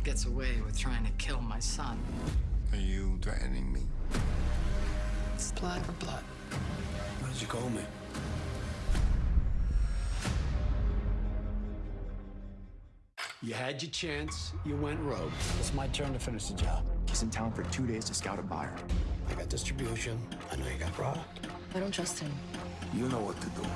gets away with trying to kill my son. Are you threatening me? It's blood for blood. Why did you call me? You had your chance. You went rogue. It's my turn to finish the job. He's in town for two days to scout a buyer. I got distribution. I know you got product. I don't trust him. You know what to do.